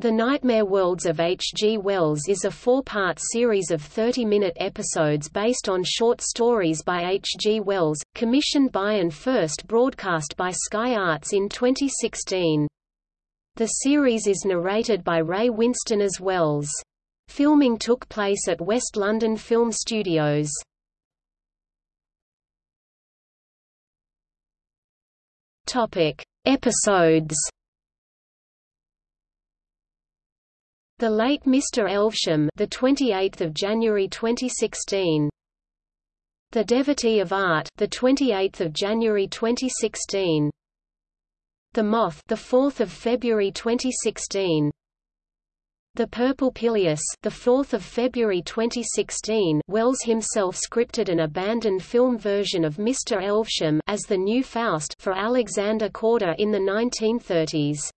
The Nightmare Worlds of H. G. Wells is a four-part series of 30-minute episodes based on short stories by H. G. Wells, commissioned by and first broadcast by Sky Arts in 2016. The series is narrated by Ray Winstone as Wells. Filming took place at West London Film Studios. Topic: Episodes The Late Mr. Elvesham, the 28th of January 2016. The Devotee of Art, the 28th of January 2016. The Moth, the 4th of February 2016. The Purple Pileus, the 4th of February 2016. Wells himself scripted an abandoned film version of Mr. Elvesham as the new Faust for Alexander Korda in the 1930s.